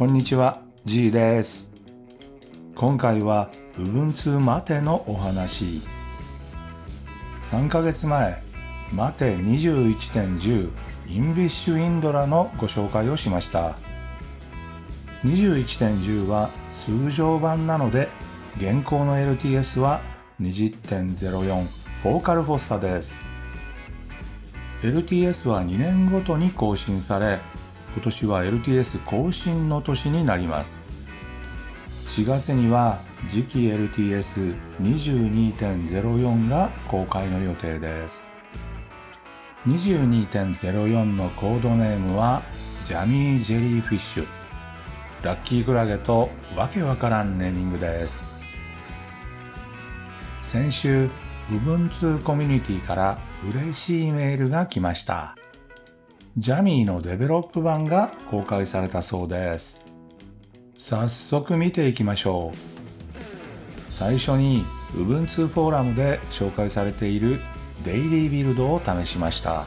こんにちは、G です。今回は Ubuntu マテのお話。3ヶ月前、マテ21.10インビッシュインドラのご紹介をしました。21.10は通常版なので、現行の LTS は20.04フォーカルフォスタです。LTS は2年ごとに更新され、今年は LTS 更新の年になります。4月には次期 LTS22.04 が公開の予定です。22.04のコードネームはジャミージェリーフィッシュ。ラッキークラゲとわけわからんネーミングです。先週、Ubuntu コミュニティから嬉しいメールが来ました。ジャミーのデベロップ版が公開されたそうです。早速見ていきましょう。最初に Ubuntu フォーラムで紹介されているデイリービルドを試しました。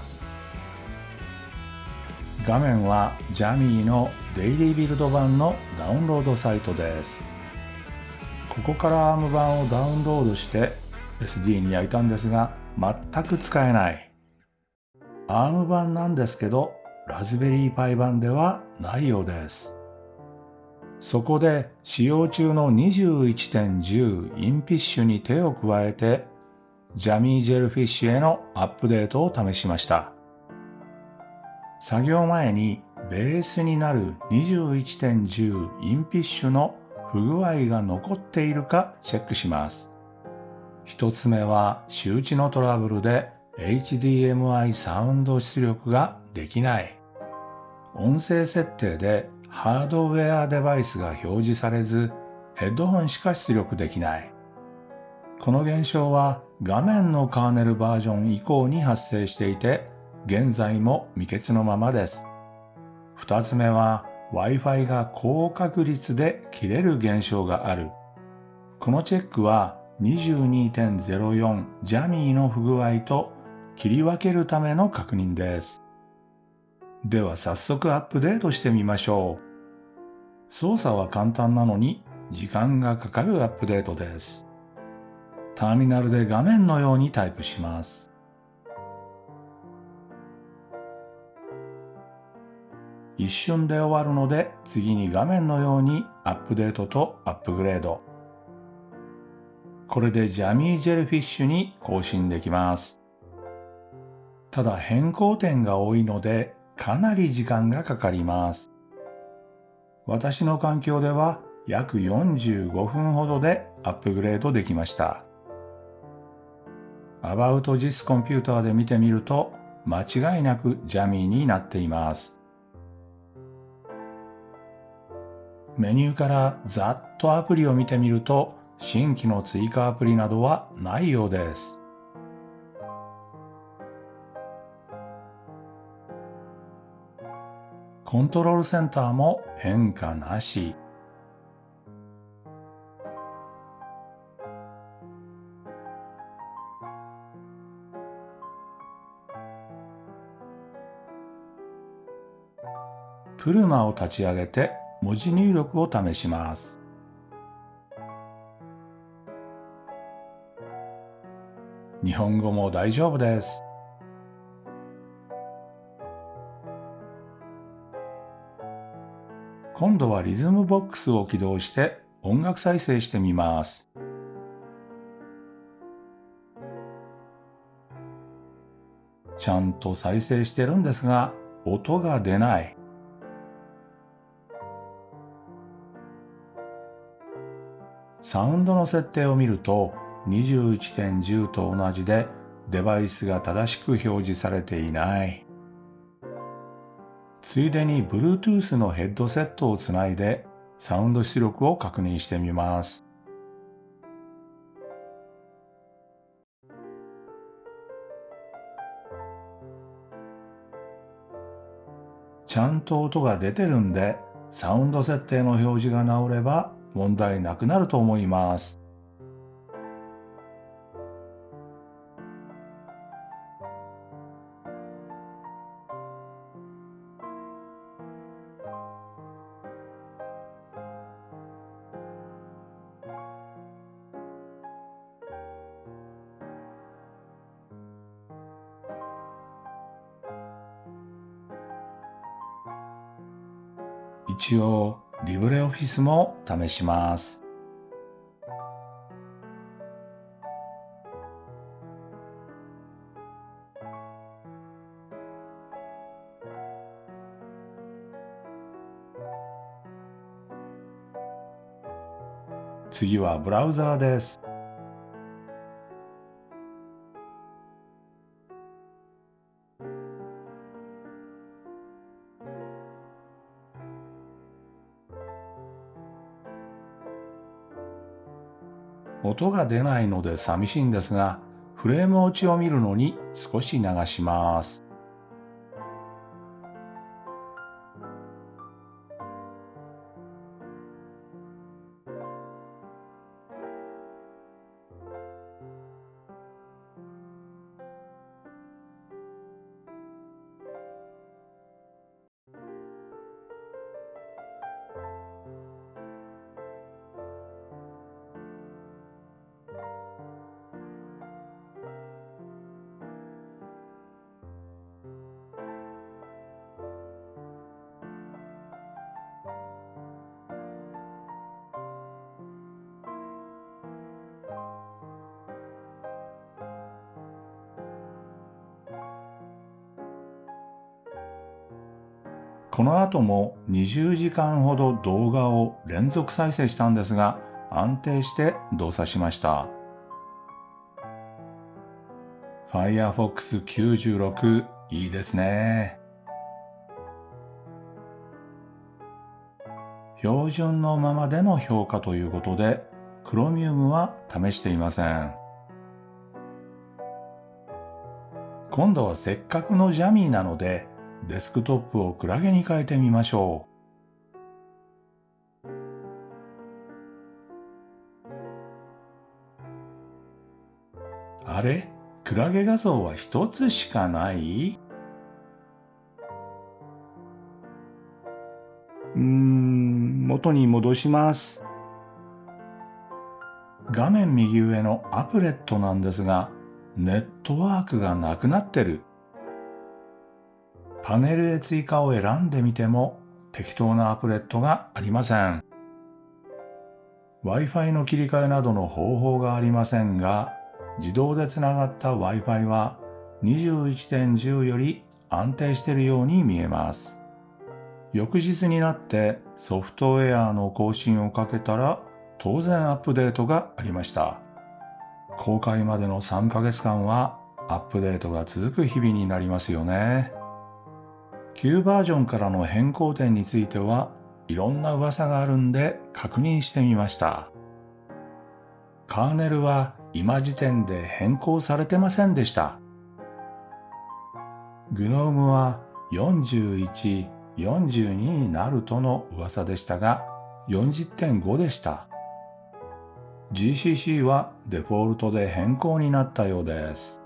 画面はジャミーのデイリービルド版のダウンロードサイトです。ここから ARM 版をダウンロードして SD に焼いたんですが全く使えない。ARM 版なんですけどラズベリーパイ版ではないようです。そこで使用中の21.10インピッシュに手を加えてジャミージェルフィッシュへのアップデートを試しました。作業前にベースになる21.10インピッシュの不具合が残っているかチェックします。一つ目は周知のトラブルで HDMI サウンド出力ができない。音声設定でハードウェアデバイスが表示されずヘッドホンしか出力できない。この現象は画面のカーネルバージョン以降に発生していて現在も未決のままです。二つ目は Wi-Fi が高確率で切れる現象がある。このチェックは22.04ジャミーの不具合と切り分けるための確認です。では早速アップデートしてみましょう。操作は簡単なのに時間がかかるアップデートです。ターミナルで画面のようにタイプします。一瞬で終わるので次に画面のようにアップデートとアップグレード。これでジャミージェルフィッシュに更新できます。ただ変更点が多いのでかなり時間がかかります。私の環境では約45分ほどでアップグレードできました。About This Computer で見てみると間違いなくジャミーになっています。メニューからざっとアプリを見てみると新規の追加アプリなどはないようです。コントロールセンターも変化なし。プルマを立ち上げて文字入力を試します。日本語も大丈夫です。今度はリズムボックスを起動して音楽再生してみます。ちゃんと再生してるんですが、音が出ない。サウンドの設定を見ると21.10と同じでデバイスが正しく表示されていない。ついでに Bluetooth のヘッドセットをつないでサウンド出力を確認してみます。ちゃんと音が出てるんでサウンド設定の表示が直れば問題なくなると思います。一応、リブレオフィスも試します。次はブラウザーです。音が出ないので寂しいんですが、フレーム落ちを見るのに少し流します。この後も20時間ほど動画を連続再生したんですが安定して動作しました。Firefox 96いいですね。標準のままでの評価ということで Chromium は試していません。今度はせっかくのジャミーなのでデスクトップをクラゲに変えてみましょう。あれ？クラゲ画像は一つしかない？うん、元に戻します。画面右上のアプレットなんですが、ネットワークがなくなってる。パネルへ追加を選んでみても適当なアプレットがありません。Wi-Fi の切り替えなどの方法がありませんが、自動でつながった Wi-Fi は21.10より安定しているように見えます。翌日になってソフトウェアの更新をかけたら当然アップデートがありました。公開までの3ヶ月間はアップデートが続く日々になりますよね。旧バージョンからの変更点についてはいろんな噂があるんで確認してみました。カーネルは今時点で変更されてませんでした。グノームは41、42になるとの噂でしたが40.5でした。GCC はデフォルトで変更になったようです。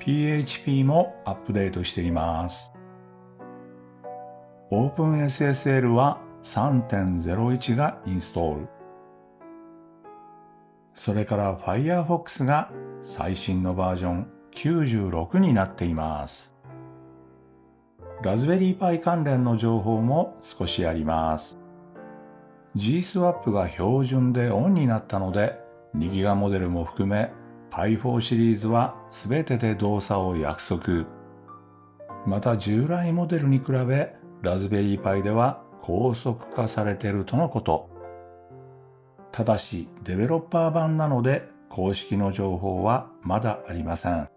PHP もアップデートしています。OpenSSL は3.01がインストール。それから Firefox が最新のバージョン96になっています。ラズベリーパイ関連の情報も少しあります。GSWAP が標準でオンになったので2ギガモデルも含め Pi4 シリーズは全てで動作を約束。また従来モデルに比べラズベリーパイでは高速化されているとのこと。ただしデベロッパー版なので公式の情報はまだありません。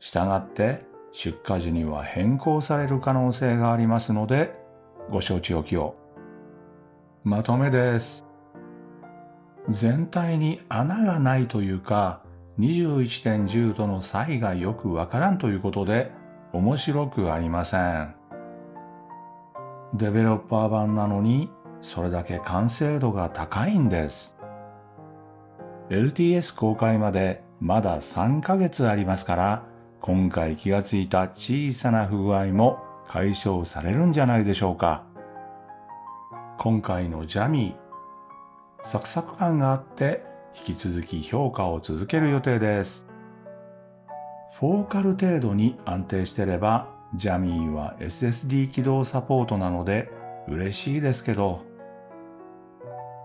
したがって出荷時には変更される可能性がありますのでご承知おきを。まとめです。全体に穴がないというか21.10との差異がよくわからんということで面白くありません。デベロッパー版なのにそれだけ完成度が高いんです。LTS 公開までまだ3ヶ月ありますから今回気がついた小さな不具合も解消されるんじゃないでしょうか。今回のジャミー、サクサク感があって引き続き評価を続ける予定です。フォーカル程度に安定してれば、ジャミーは SSD 起動サポートなので、嬉しいですけど、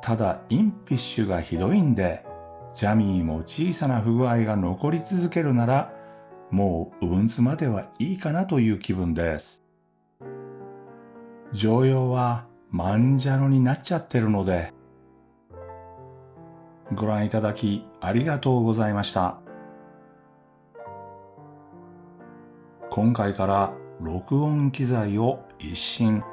ただインピッシュがひどいんで、ジャミーも小さな不具合が残り続けるなら、もうウブンツまではいいかなという気分です。常用はマンジャロになっちゃってるので、ご覧いただきありがとうございました。今回から録音機材を一新。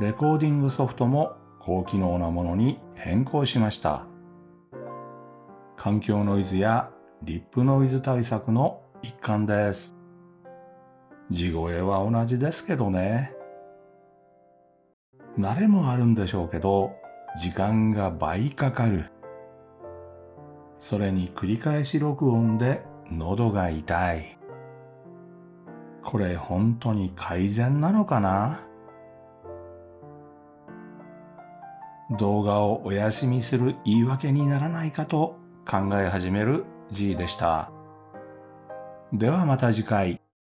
レコーディングソフトも高機能なものに変更しました。環境ノイズやリップノイズ対策の一環です。地声は同じですけどね。慣れもあるんでしょうけど、時間が倍かかる。それに繰り返し録音で喉が痛い。これ本当に改善なのかな？動画をお休みする言い訳にならないかと考え始める G でした。ではまた次回。